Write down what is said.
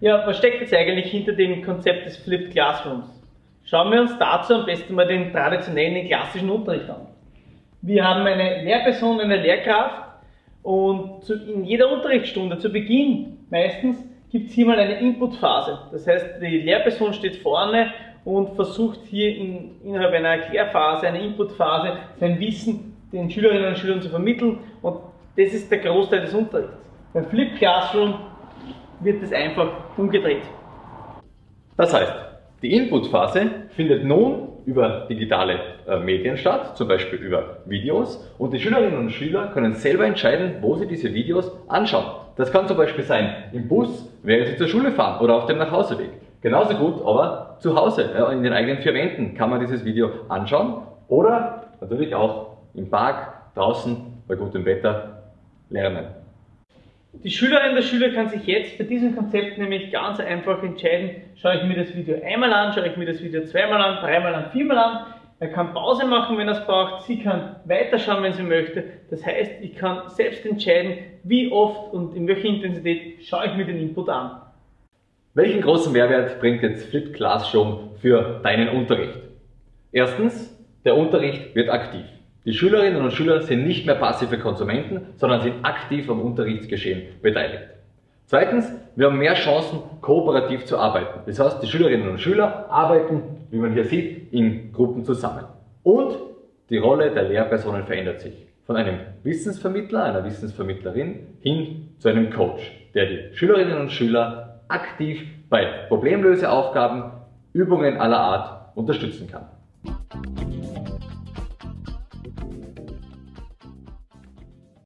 Ja, was steckt jetzt eigentlich hinter dem Konzept des Flipped Classrooms? Schauen wir uns dazu am besten mal den traditionellen klassischen Unterricht an. Wir haben eine Lehrperson, eine Lehrkraft und in jeder Unterrichtsstunde zu Beginn meistens gibt es hier mal eine Inputphase. Das heißt, die Lehrperson steht vorne und versucht hier in, innerhalb einer Erklärphase, einer Inputphase, sein Wissen den Schülerinnen und Schülern zu vermitteln und das ist der Großteil des Unterrichts. Beim Flip Classroom wird es einfach umgedreht. Das heißt, die Inputphase findet nun über digitale äh, Medien statt, zum Beispiel über Videos und die Schülerinnen und Schüler können selber entscheiden, wo sie diese Videos anschauen. Das kann zum Beispiel sein im Bus, während sie zur Schule fahren oder auf dem Nachhauseweg. Genauso gut aber zu Hause, in den eigenen vier Wänden kann man dieses Video anschauen oder natürlich auch im Park, draußen, bei gutem Wetter lernen. Die Schülerin der Schüler kann sich jetzt bei diesem Konzept nämlich ganz einfach entscheiden, schaue ich mir das Video einmal an, schaue ich mir das Video zweimal an, dreimal an, viermal an. Er kann Pause machen, wenn er es braucht. Sie kann weiterschauen, wenn sie möchte. Das heißt, ich kann selbst entscheiden, wie oft und in welcher Intensität schaue ich mir den Input an. Welchen großen Mehrwert bringt jetzt Flip Classroom für deinen Unterricht? Erstens, der Unterricht wird aktiv. Die Schülerinnen und Schüler sind nicht mehr passive Konsumenten, sondern sind aktiv am Unterrichtsgeschehen beteiligt. Zweitens, wir haben mehr Chancen, kooperativ zu arbeiten. Das heißt, die Schülerinnen und Schüler arbeiten, wie man hier sieht, in Gruppen zusammen. Und die Rolle der Lehrpersonen verändert sich. Von einem Wissensvermittler, einer Wissensvermittlerin hin zu einem Coach, der die Schülerinnen und Schüler aktiv bei Problemlöseaufgaben, Übungen aller Art unterstützen kann.